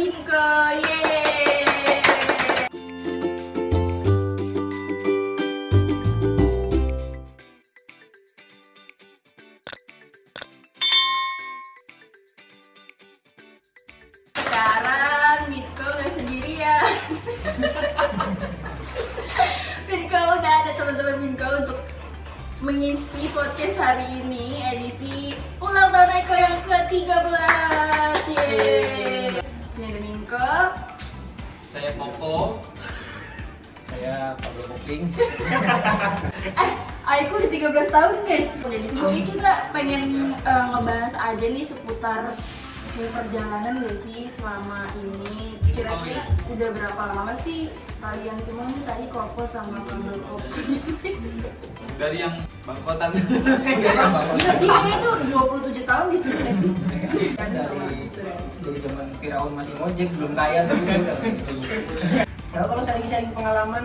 tiêm cơ yeah eh, ngebahas aja nih seputar kayak perjalanan gak sih selama ini kira-kira udah berapa lama sih kalian semua nih tadi Koko sama Kopi Dari yang bangkotan. Iya, dia itu 27 tahun di sini gak sih? Dari zaman Firaun masih ngojek belum kaya tapi udah gitu. Kalau kalau sharing-sharing pengalaman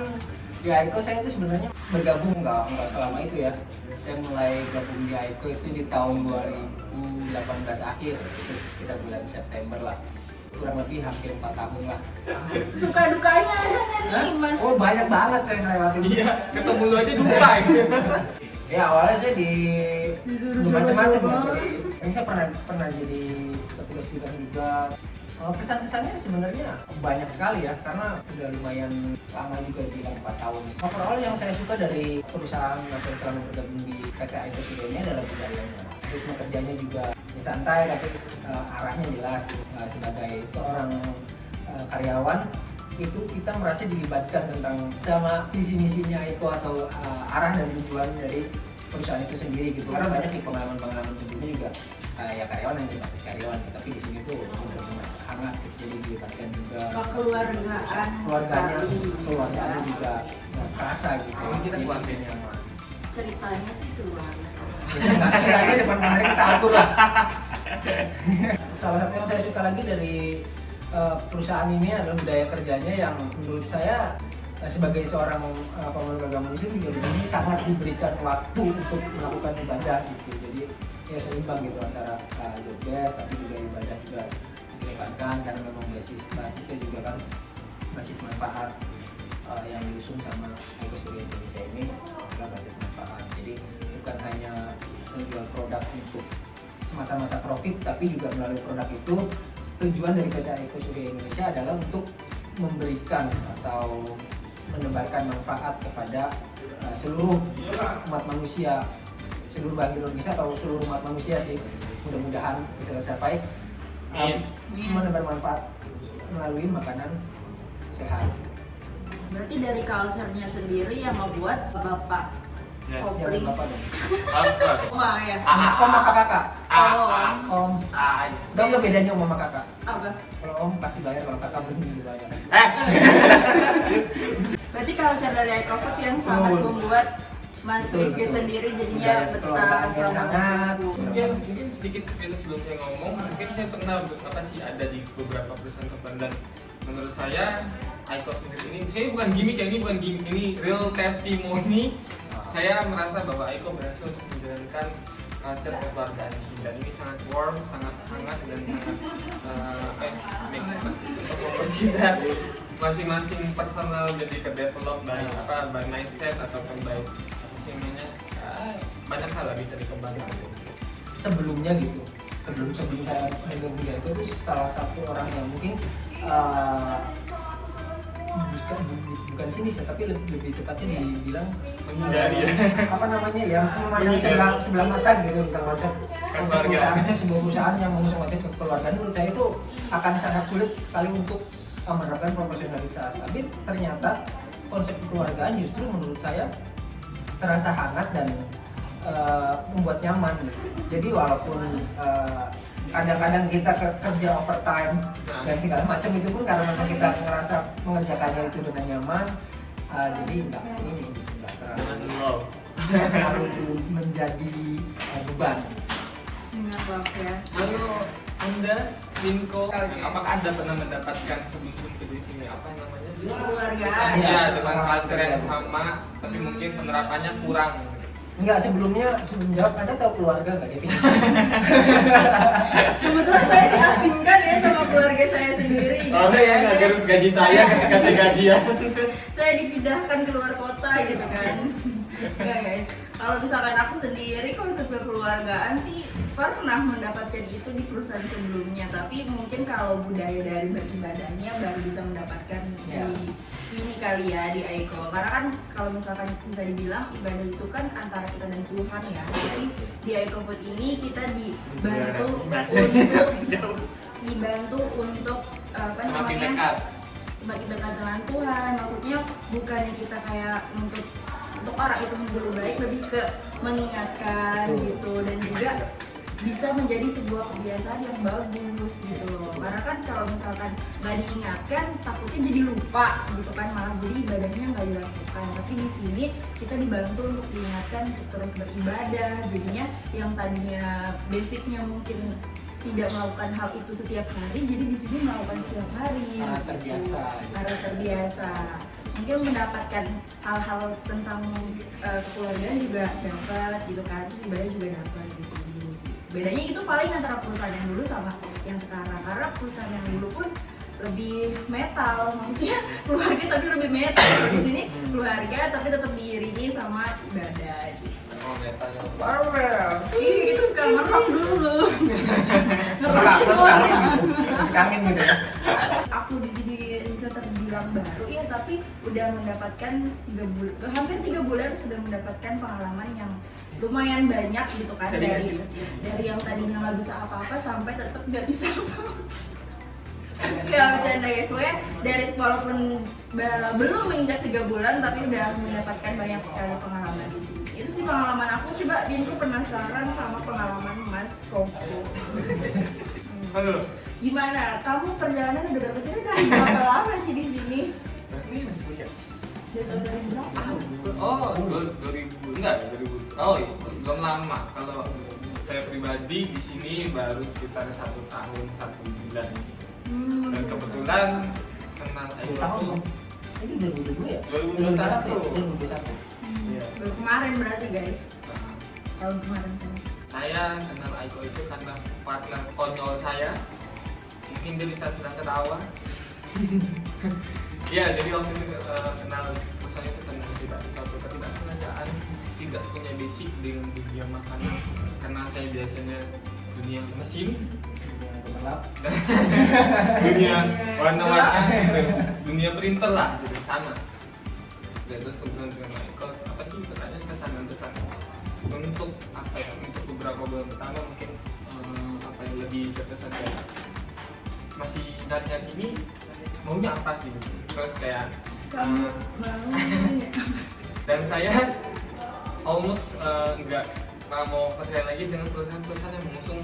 di Aiko saya itu sebenarnya bergabung nggak nggak selama itu ya. Saya mulai gabung di Aiko itu di tahun 2018 akhir itu kita bulan September lah kurang lebih hampir 4 tahun lah. Suka dukanya ada nggak nih mas? Oh banyak banget saya ngelewatin. Iya, ketemu lu aja duka. Ya awalnya saya di macam-macam ya. saya pernah pernah jadi petugas bidang juga. Kalau kesan-kesannya sebenarnya banyak sekali ya, karena udah lumayan lama juga bilang 4 tahun. Overall yang saya suka dari perusahaan atau selama bergabung di PT Studio ini adalah budayanya. Ritme kerjanya juga ya santai, tapi eh, arahnya jelas. Eh, sebagai seorang eh, karyawan itu kita merasa dilibatkan tentang sama visi misinya Aiko atau eh, arah dan tujuan dari perusahaan itu sendiri gitu karena banyak di pengalaman-pengalaman sebelumnya juga eh, ya karyawan yang sebatas karyawan tapi di sini tuh sangat jadi dilibatkan juga. Kekeluargaan keluarganya keluarganya juga nggak kerasa gitu. Ini kita keluarga. nyaman Ceritanya sih keluarga. aja depan kamera kita atur lah. Salah satu yang saya suka lagi dari eh, perusahaan ini adalah budaya kerjanya yang menurut saya eh, sebagai seorang uh, pemeluk agama Muslim juga di sini sangat diberikan waktu untuk melakukan ibadah gitu. Jadi ya seimbang gitu antara uh, desk tapi juga ibadah juga dikedepankan karena memang basis basisnya juga kan basis manfaat uh, yang diusung sama Eko Surya Indonesia ini adalah basis manfaat. Jadi bukan hanya menjual produk untuk semata-mata profit tapi juga melalui produk itu tujuan dari PT Eko Surya Indonesia adalah untuk memberikan atau menebarkan manfaat kepada uh, seluruh umat manusia seluruh bangsa Indonesia atau seluruh umat manusia sih. Mudah-mudahan bisa tercapai menebar manfaat melalui makanan sehat Berarti dari culture-nya sendiri yang membuat Bapak Yes. Kopling. bapak dong? Wah ya. Ah, om apa kakak Ah, Oh. ah, om ah. dong nggak bedanya om sama kakak Apa? kalau om pasti bayar kalau kakak belum dibayar Eh, Berarti culture dari iCoffee yang sangat membuat Mas Betul, Rifki betul. sendiri jadinya betah sama mungkin mungkin sedikit kita sebelumnya ngomong mungkin saya pernah apa sih ada di beberapa perusahaan kebun dan menurut saya Icon sendiri ini saya bukan gimmick ya ini bukan gimmick ini real testimony. Saya merasa bahwa Icon berhasil menjalankan culture kekeluargaan ini. Dan ini sangat warm sangat hangat dan sangat eh, apa ya kita masing-masing personal jadi ke develop by apa by mindset ataupun by banyak hal lah bisa dikembangkan. Sebelumnya gitu sebelum sebelum saya bergabung di itu itu salah satu orang yang mungkin uh, bukan bukan sini sih tapi lebih, lebih tepatnya dibilang Menghindari. ya. uh, apa namanya ya memandang sebelah sebelah mata gitu tentang konsep perusahaan sebuah perusahaan yang mengusung konsep kekeluargaan menurut saya itu akan sangat sulit sekali untuk uh, menerapkan profesionalitas. Tapi ternyata konsep kekeluargaan justru menurut saya terasa hangat dan uh, membuat nyaman jadi walaupun uh, kadang-kadang kita ke- kerja overtime dan segala macam itu pun karena memang kita ngerasa mengerjakannya itu dengan nyaman uh, jadi nggak ini nggak terlalu terlalu menjadi uh, beban ya. Lalu Anda, Minko, apakah Anda pernah mendapatkan sebelum ke di sini apa namanya? Kekeluargaan. Iya, dengan culture yang sama, tapi mungkin penerapannya kurang. Enggak, sebelumnya sebelum jawab, Anda tahu keluarga nggak definisi? Kebetulan saya diasingkan ya sama keluarga saya sendiri Orang yang nggak garus gaji saya ketika saya gajian. saya dipindahkan ke luar kota gitu kan Enggak guys, kalau misalkan aku sendiri konsep kekeluargaan sih pernah mendapatkan itu di perusahaan sebelumnya Tapi mungkin kalau budaya dari beribadahnya baru bisa mendapatkan Ya. di sini kali ya di Aiko. Karena kan kalau misalkan bisa dibilang ibadah itu kan antara kita dan Tuhan ya. Jadi di Aiko Food ini kita dibantu untuk dibantu untuk apa Semakin namanya? dekat. semakin dekat dengan Tuhan. Maksudnya bukannya kita kayak untuk untuk orang itu menjadi baik lebih ke mengingatkan gitu. Dan juga bisa menjadi sebuah kebiasaan yang bagus gitu. Loh karena kan kalau misalkan nggak diingatkan takutnya jadi lupa gitu kan malah jadi ibadahnya nggak dilakukan. Tapi di sini kita dibantu untuk diingatkan untuk terus beribadah. Jadinya yang tadinya basicnya mungkin tidak melakukan hal itu setiap hari jadi di sini melakukan setiap hari. Karena gitu. terbiasa. karena terbiasa. Mungkin mendapatkan hal-hal tentang eh, kekeluargaan juga dapat gitu kan ibadah juga dapat di sini bedanya itu paling antara perusahaan yang dulu sama yang sekarang karena perusahaan yang dulu pun lebih metal maksudnya keluarga tapi lebih metal di sini keluarga tapi tetap diiringi sama ibadah gitu Oh, metal. Barbell. Ih, kita suka ngerok dulu. Gitu. Kangen gitu ya. Aku di sini bisa terbilang ya, tapi udah mendapatkan bulan, hampir tiga bulan sudah mendapatkan pengalaman yang lumayan banyak gitu kan Dari dari dari yang tadinya nggak bisa apa-apa sampai tetap nggak bisa apa-apa. Ya bercanda ya, soalnya dari walaupun belum menginjak tiga bulan tapi udah mendapatkan banyak sekali pengalaman di sini. Itu sih pengalaman aku. Coba Binku penasaran sama pengalaman Mas Koko. Halo. Gimana? Kamu perjalanan udah berapa kira udah berapa lama sih di sini? Ini masih muda. Dari tahun 2000 berapa? Oh, dua- 2000 enggak 2000. Oh, iya, belum lama. Kalau saya pribadi di sini baru sekitar satu tahun satu bulan. Hmm. Dan kebetulan kenal Aiko tahun. Ini 2022 ya? 2021. 2021. Hmm. Iya. Kemarin berarti guys. Nah, Tahun kemarin kan. saya kenal Aiko itu karena partner konyol saya. Mungkin dia bisa sedang ketawa. Iya, jadi waktu itu eh, kenal itu karena tidak suatu ketidaksengajaan, tidak punya basic dengan dunia makanan karena saya biasanya dunia mesin, dunia warna-warna, gitu. dunia printer lah, gitu sama. Dan terus kemudian dengan Michael, apa sih katanya kesan dan pesan untuk apa ya? Untuk beberapa bulan pertama mungkin eh, apa yang lebih terkesan kayak masih nyari-nyari ini maunya apa sih? gitu. Terus kayak Kamu eh, dan saya almost eh, nggak nggak mau percaya lagi dengan perusahaan-perusahaan yang mengusung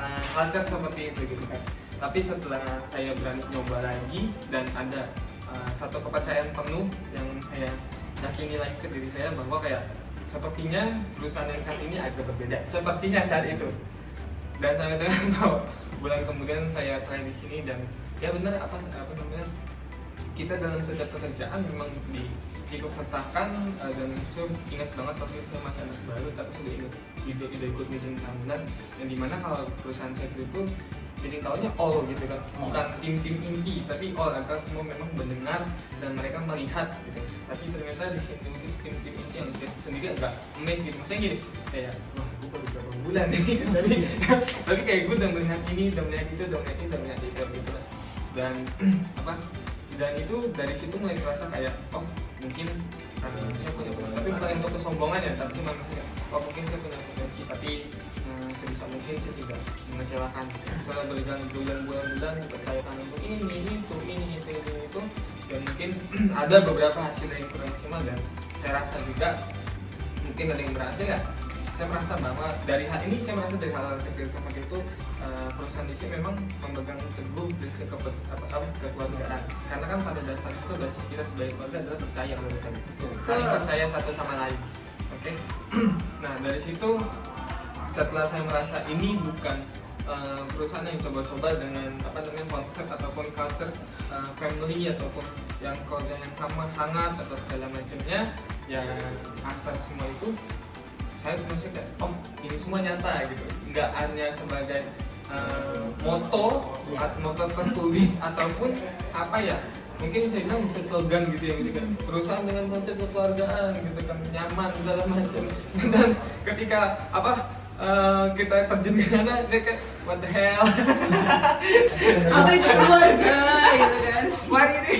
uh, culture seperti itu gitu kan. Tapi setelah saya berani nyoba lagi dan ada uh, satu kepercayaan penuh yang saya yakini lagi ke diri saya bahwa kayak sepertinya perusahaan yang saat ini agak berbeda sepertinya saat itu. Dan sampai dengan bahwa bulan kemudian saya try di sini dan ya benar apa apa namanya kita dalam setiap pekerjaan memang di ikut sertakan eh, dan saya ingat banget waktu itu saya masih anak baru tapi sudah ikut tidak tidak ikut meeting tahunan yang di mana kalau perusahaan saya itu meeting tahunnya all gitu kan. Bukan tim-tim inti tapi all agar semua memang mendengar dan mereka melihat gitu. Tapi ternyata di sini di tim-tim inti yang saya sendiri agak amazed gitu. Maksudnya gini kayak wah gue baru berapa bulan nih tapi tapi kayak gue udah melihat ini udah melihat itu udah melihat itu udah melihat itu. Gitu dan apa dan itu dari situ mulai terasa kayak oh mungkin karena saya punya potensi tapi bukan untuk kesombongan ya tapi cuma maksudnya oh mungkin saya punya potensi tapi eh, sebisa mungkin saya tidak mengecewakan. Setelah berikan bulan-bulan dipercayakan untuk ini itu ini itu ini itu dan mungkin ada beberapa hasil yang kurang maksimal dan saya rasa juga mungkin ada yang berhasil ya saya merasa bahwa dari hal ini saya merasa dari hal-hal kecil seperti itu eh, perusahaan di sini memang memegang teguh prinsip ke, apa, apa, kekeluargaan. Karena kan pada dasarnya itu basis kita sebagai keluarga adalah percaya pada dasarnya. Saling percaya satu sama lain. Oke? Nah dari situ setelah saya merasa ini bukan eh, perusahaan yang coba-coba dengan apa namanya konsep ataupun culture eh, family ataupun yang keluarga yang sama hangat atau segala macamnya ya after semua itu saya kayak oh ini semua nyata gitu. Nggak hanya sebagai eh, moto atau moto tertulis ataupun apa ya mungkin saya bilang bisa slogan gitu ya gitu kan. Perusahaan dengan konsep kekeluargaan gitu kan nyaman segala macam. Dan ketika apa eh, kita terjun ke sana dia kayak what the hell? Apa itu keluarga gitu kan? Wah ini.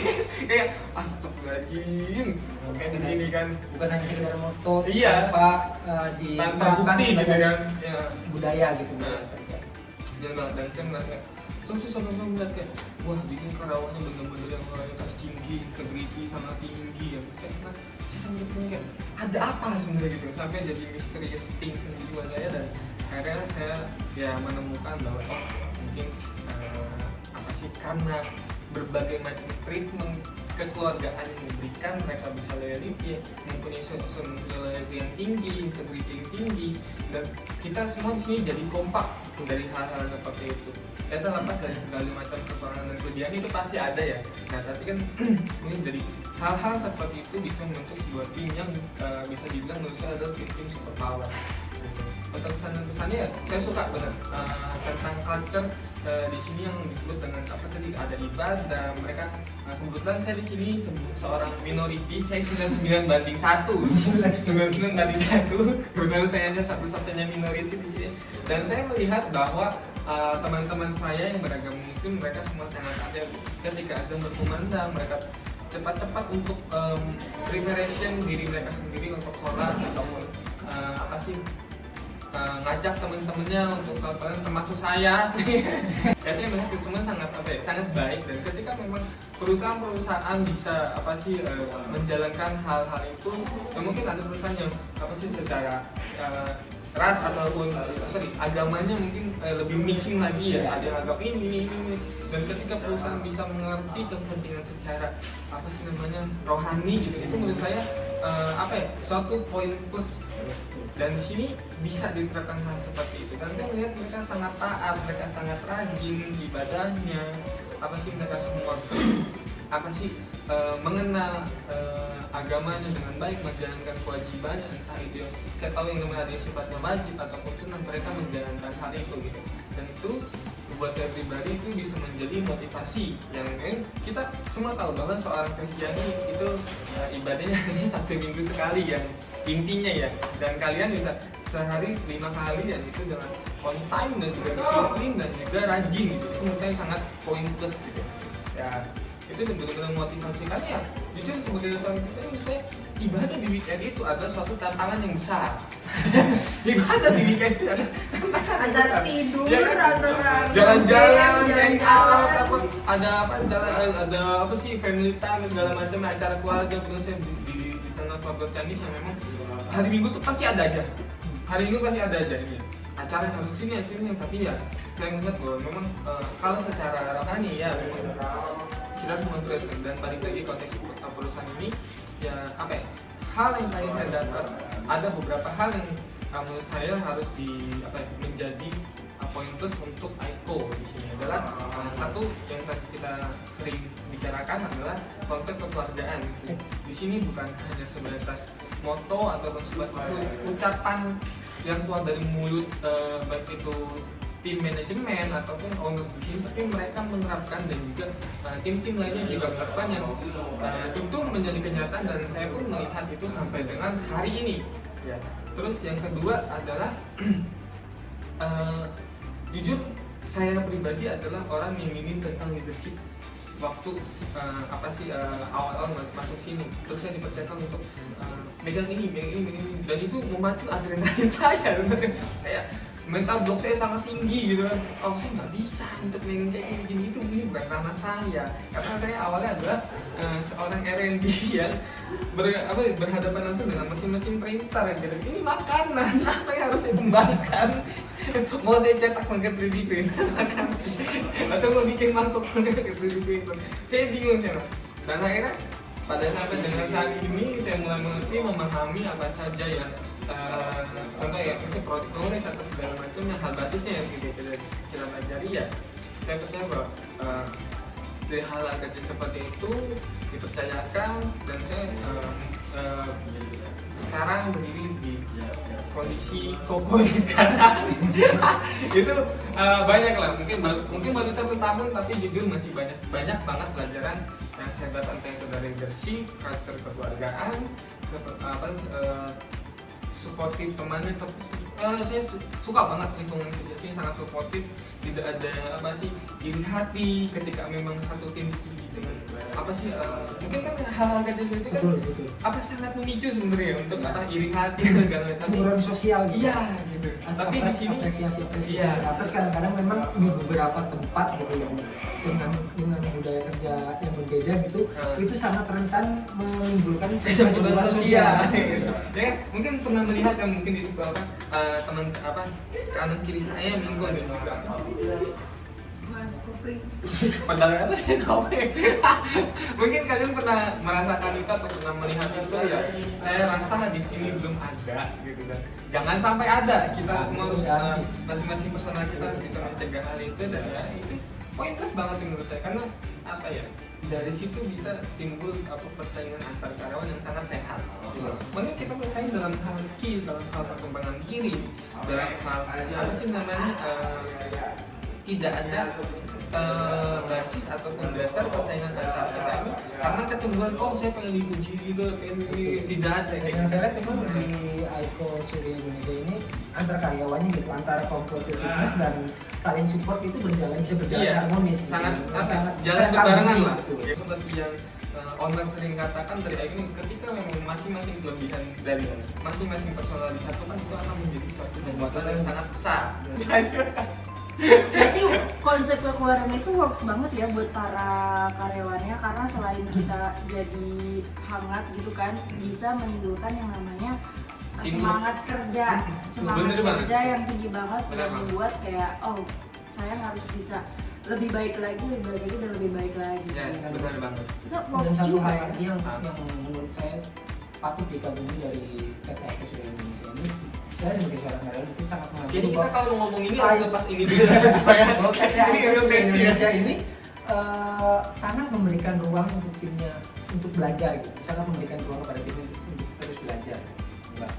Kayak astagfirullahaladzim. Kayak begini kan. bukan hanya sekedar moto Iya. tanpa uh, di tanpa bukti gitu kan. Ya budaya gitu. Nah. dan dan saya merasa so susah memang melihat kayak wah bikin karyawannya bener-bener yang loyalitas tinggi integriti sangat tinggi. Ya saya merasa saya sampai berpikir kayak ada apa sebenarnya? Gitu. Sampai jadi misterius things di jiwa saya dan akhirnya saya ya menemukan bahwa oh mungkin eh, apa sih karena berbagai macam treatment kekeluargaan yang diberikan mereka bisa loyalty mempunyai sosok loyalty yang tinggi integrity yang tinggi dan kita semua di sini jadi kompak dari hal-hal seperti itu ya terlepas dari segala macam kekurangan dan kelebihan itu pasti ada ya. Nah tapi kan mungkin dari hal-hal seperti itu bisa membentuk sebuah tim yang eh, bisa dibilang menurut saya adalah tim tim super power untuk kesan dan pesannya ya saya suka banget eh, tentang culture eh, di sini yang disebut dengan apa tadi ada ibadah mereka. Nah, kebetulan saya di sini se- seorang minority saya 99 banding satu. 99 banding satu kebetulan saya hanya satu-satunya minority di sini. Dan saya melihat bahwa uh, teman-teman saya yang beragama muslim mereka semua sangat ada ketika azan berkumandang mereka cepat-cepat untuk um, preparation diri mereka sendiri untuk sholat ataupun uh, apa sih uh, ngajak teman-temannya untuk bareng termasuk saya ya saya melihat itu semua sangat apa ya sangat baik. Dan ketika memang perusahaan-perusahaan bisa apa sih uh, menjalankan hal-hal itu ya mungkin ada perusahaan yang apa sih secara uh, ras ataupun uh, sorry agamanya mungkin uh, lebih mixing lagi ya. Ada yang agak ini ini ini dan ketika perusahaan bisa mengerti kepentingan secara apa sih namanya rohani gitu itu menurut saya uh, apa ya suatu poin plus dan di sini bisa diterapkan hal seperti itu. Dan saya melihat mereka sangat taat mereka sangat rajin ibadahnya apa sih mereka semua apa sih eh, mengenal eh, agamanya dengan baik menjalankan kewajibannya entah itu saya tahu yang namanya ada sifatnya wajib ataupun sunnah mereka menjalankan hal itu gitu. Dan itu buat saya pribadi itu bisa menjadi motivasi yang eh, kita semua tahu bahwa seorang Kristiani itu eh, ibadahnya hanya satu minggu sekali yang intinya ya. Dan kalian bisa sehari lima kali dan itu dengan on time dan juga disiplin dan juga rajin gitu. Itu menurut saya sangat poin plus gitu. Ya itu benar-benar motivasi karena ya. Jujur sebagai seorang Kristen menurut saya ibadah di weekend itu adalah suatu tantangan yang besar. Ibadah di weekend itu adalah yang antara tidur Ya antara jalan-jalan, jalan-jalan hangout, apa ada apa jalan ada apa sih family time segala macam acara keluarga menurut saya di, di, di tengah keluarga Chinese yang memang hari Minggu tuh pasti ada aja. Hari Minggu pasti ada aja ini acara yang harus sini sini tapi ya saya melihat bahwa memang eh, kalau secara rohani ya memang kita semua terus dan balik lagi konteks perusahaan ini. Ya apa ya? Hal yang tadi saya dapat ada beberapa hal yang uh, menurut saya harus di apa ya, menjadi uh, poin plus untuk ICO di sini adalah uh, satu yang tadi kita sering bicarakan adalah konsep kekeluargaan. Di sini bukan hanya sebatas moto ataupun sebatas ucapan yang keluar dari mulut uh, baik itu tim manajemen ataupun owner di sini tapi mereka menerapkan dan juga uh, tim-tim lainnya juga menerapkan yang uh, itu menjadi kenyataan dan saya pun melihat itu sampai dengan hari ini. Ya. Terus yang kedua adalah uh, jujur saya pribadi adalah orang yang ingin tentang leadership waktu uh, apa sih uh, awal-awal masuk sini. Terus saya dipercayakan untuk uh, megang ini megang ini megang ini. Dan itu memacu adrenalin saya. Kayak mental block saya sangat tinggi gitu kan. Oh saya nggak bisa untuk megang kayak gini itu ini bukan ranah saya. Karena saya awalnya adalah uh, seorang R&D yang ber, apa, berhadapan langsung dengan mesin-mesin printer gitu. Ini makanan. Apa yang harus saya kembangkan mau saya cetak pakai 3D printer? Atau mau bikin mangkok pakai 3D printer? Saya bingung saya dan akhirnya pada sampai dengan saat ini saya mulai mengerti memahami apa saja yang eh, contoh ya mungkin produk knowledge atau segala macamnya hal basisnya yang kita kita, pelajari ya. Saya percaya bahwa eh, dari hal kecil seperti itu dipercayakan dan saya eh, eh, sekarang berdiri di kondisi koko yang sekarang. Itu eh, banyak lah mungkin baru, mungkin baru satu tahun tapi jujur masih banyak banyak banget pelajaran yang saya dapat entah itu dari leadership, culture kekeluargaan, supportif temannya tapi eh, saya su- suka banget lingkungan kerja sini sangat supportif tidak ada apa sih iri hati ketika memang satu tim gitu. Dengan apa sih eh, mungkin kan hal-hal kecil itu kan betul betul. apa sangat memicu sebenarnya untuk apa iri hati segala macam. Sosial gitu. iya gitu tapi di sini apresiasi apresiasi Iya. atas kadang-kadang memang di beberapa tempat gitu yang dengan dengan budaya kerja yang berbeda gitu Hmm. itu sangat rentan menimbulkan sumberan sosial gitu. ya mungkin pernah melihat yang mungkin di sebuah apa eh, teman apa kanan kiri saya Minggu dan juga. Padahal apa ya. Mungkin kalian pernah merasakan itu atau pernah melihat itu ya. Saya rasa di sini belum ada gitu kan. Jangan sampai ada. Kita Nah, semua harus masing-masing personal kita harus bisa mencegah hal itu dan ya itu pointless banget sih menurut saya karena apa ya dari situ bisa timbul apa persaingan antar karyawan yang sangat sehat. Gitu. Makanya kita bersaing dalam hal skill, dalam hal perkembangan diri, dalam hal apa sih namanya uh, tidak ada eh, basis ataupun dasar persaingan antar kita ini karena kecenderungan oh saya pengen dipuji gitu pengen tidak ada yang saya lihat memang di Aiko Surya Indonesia ini antar karyawannya gitu antara komputer fitness dan saling support itu berjalan bisa berjalan Iya, harmonis gitu. sangat sangat sangat jalan sangat berbarengan lah. gitu. Ya, seperti yang uh, owner sering katakan dari Aiko ini ketika memang masing-masing kelebihan dari masing-masing personal disatukan itu akan menjadi suatu kekuatan yang sangat besar. Berarti konsep kekeluargaan itu works banget ya buat para karyawannya karena selain kita jadi hangat gitu kan bisa menimbulkan yang namanya semangat kerja. Semangat Bener banget. kerja yang tinggi banget Bener yang membuat kayak oh saya harus bisa lebih baik lagi lebih baik lagi dan lebih baik lagi. Ya, benar banget. itu dan works satu juga hal ya lagi yang, yang menurut saya patut dikagumi dari PT Indonesia ini saya sebagai seorang karyawan itu sangat mengagumi Jadi kita kalau mau ngomong ini harus lepas ini dulu supaya ini. Indonesia ini eh, sangat memberikan ruang untuk timnya untuk belajar gitu. Sangat memberikan ruang kepada tim untuk, untuk terus belajar enggak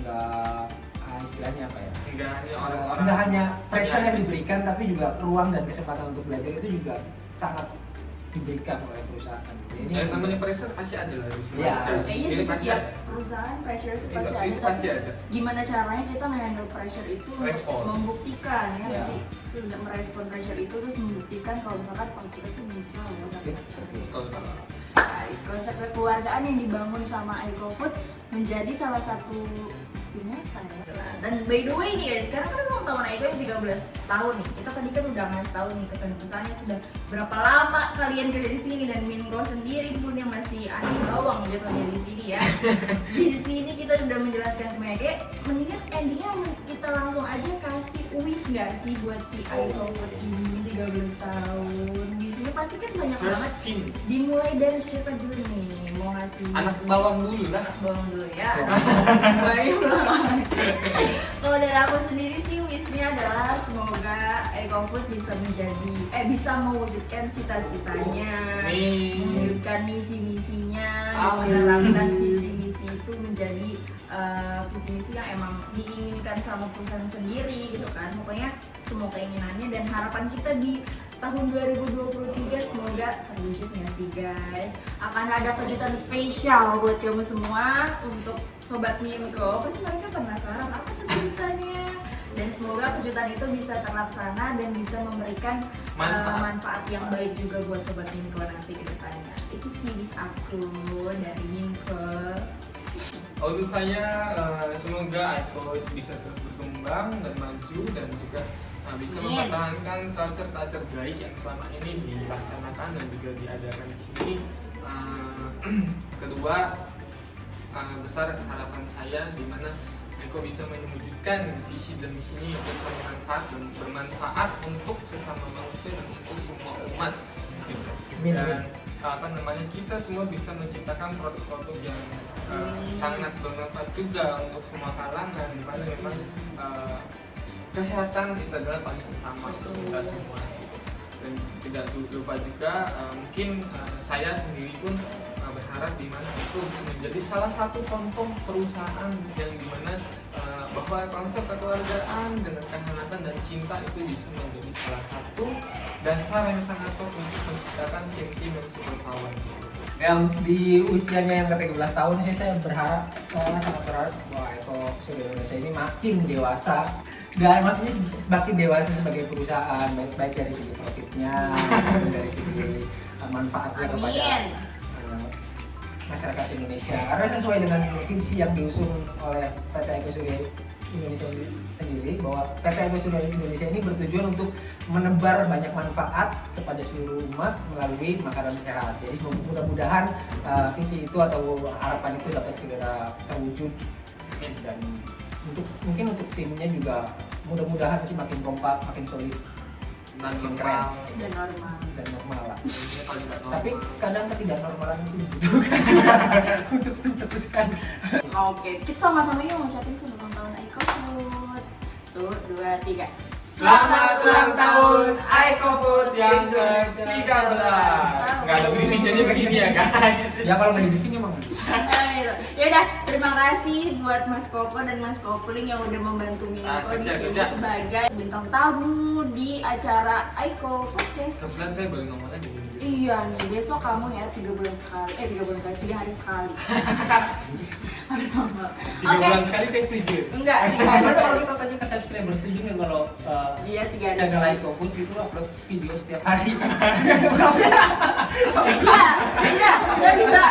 enggak ah, istilahnya apa ya? Enggak hanya orang-orang enggak hanya pressure yang diberikan tapi juga ruang dan kesempatan untuk belajar itu juga sangat diberikan oleh perusahaan gitu. Ini Ya, namanya pressure pasti ada lah Iya. kayaknya Ini di pasti setiap ada. perusahaan pressure itu Itu- pasti ada pasti ada. gimana caranya kita menghandle pressure itu untuk Respon. membuktikan ya Ya. sih tidak merespon pressure itu terus membuktikan kalau misalkan oh kita tuh bisa loh guys konsep kekeluargaan yang dibangun sama iCofood menjadi salah satu ya dan by the way nih guys sekarang kan ulang tahun Aiko yang 13 tahun nih. Kita tadi kan udah ngasih tahu nih kesan-kesannya sudah berapa lama kalian kerja di sini dan Minko sendiri pun yang masih anak bawang jatuhnya di sini ya. Di sini kita sudah menjelaskan semuanya kayak mendingan endingnya kita langsung aja kasih wis nggak sih buat si iCofood ini 13 tahun pasti kan banyak banget. Searching. dimulai dari siapa dulu nih? Mau ngasih Anak bawang dulu lah. bawang dulu ya. Banget. kalau dari aku sendiri sih wishnya adalah semoga EcoFood bisa menjadi eh bisa mewujudkan cita-citanya. Mewujudkan misi-misinya menerapkan visi-misi itu menjadi eh, visi-misi yang emang diinginkan sama perusahaan sendiri gitu kan. Pokoknya semua keinginannya dan harapan kita di tahun 2023 semoga terwujud ya sih guys. Akan ada kejutan spesial buat kamu semua untuk sobat Minko. Pasti mereka penasaran apa kejutannya? Dan semoga kejutan itu bisa terlaksana dan bisa memberikan uh, Manfaat. manfaat yang baik juga buat sobat Minko nanti ke depannya. Itu sih wish aku dari Minko Untuk saya eh, semoga Aiko bisa terus berkembang dan maju dan juga eh, bisa Amin. mempertahankan culture-culture baik yang selama ini dilaksanakan dan juga diadakan di sini. Eh, kedua, besar harapan saya di mana Aiko bisa mewujudkan visi dan misinya yang bermanfaat dan bermanfaat untuk sesama manusia dan untuk semua umat. Gitu. Dan amin. Apa namanya kita semua bisa menciptakan produk-produk yang uh, sangat bermanfaat juga untuk semua kalangan di mana memang uh, kesehatan itu adalah paling utama untuk kita semua. Dan tidak lupa juga uh, mungkin uh, saya sendiri pun uh, berharap di mana itu menjadi salah satu contoh perusahaan yang di mana bahwa konsep kekeluargaan dengan kehangatan dan cinta itu bisa menjadi salah satu dasar yang sangat top untuk menciptakan tim-tim yang super power. yang di usianya yang ke 13 tahun sih saya berharap saya sangat berharap bahwa Eko Surya Indonesia ini makin dewasa dan maksudnya se- semakin dewasa sebagai perusahaan baik, baik dari segi profitnya dari segi uh, manfaatnya kepada masyarakat Indonesia. Karena sesuai dengan visi yang diusung oleh PT Eko Surya Indonesia sendiri bahwa PT Eko Surya Indonesia ini bertujuan untuk menebar banyak manfaat kepada seluruh umat melalui makanan sehat. Jadi mudah-mudahan uh, visi itu atau harapan itu dapat segera terwujud. Dan untuk mungkin untuk timnya juga mudah-mudahan sih makin kompak, makin solid Normal. Dan normal. dan normal lah. Tapi kadang ketidaknormalan itu dibutuhkan untuk mencetuskan Oke, kita sama-sama yuk ngucapin selamat ulang tahun Aiko Food. Tuh, dua, tiga. Selamat ulang tahun Aiko Food yang ke-13 Nggak ada briefing jadi begini ya guys ya kalau nggak di briefing emang. Ya udah, terima kasih buat Mas Koko dan Mas Kopling yang udah membantu Ah, Miko di sini sebagai bintang tamu di acara Aiko Podcast. Kebetulan saya boleh ngomong lagi Iya nih, besok kamu ya tiga bulan sekali, eh tiga bulan sekali, tiga hari sekali. Harus sama. Tiga Oke, bulan sekali saya setuju enggak, tiga hari Gimana kalau sekali. kita tanya ke subscriber setuju nggak kalau uh, Iya, tiga hari channel sekali. Aiko Food itu upload video setiap hari Iya, iya, nggak bisa.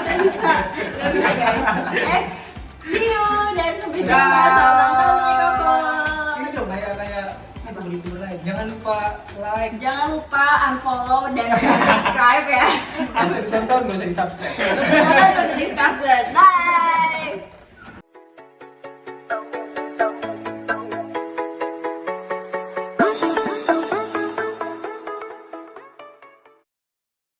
Nggak bisa, nggak bisa guys. Eh, see you dan sampai jumpa. Selamat tahun Aiko jangan lupa like Jangan lupa unfollow dan subscribe ya. nggak usah disonton nggak usah di subscribe Jangan lupa di subscribe. Bye.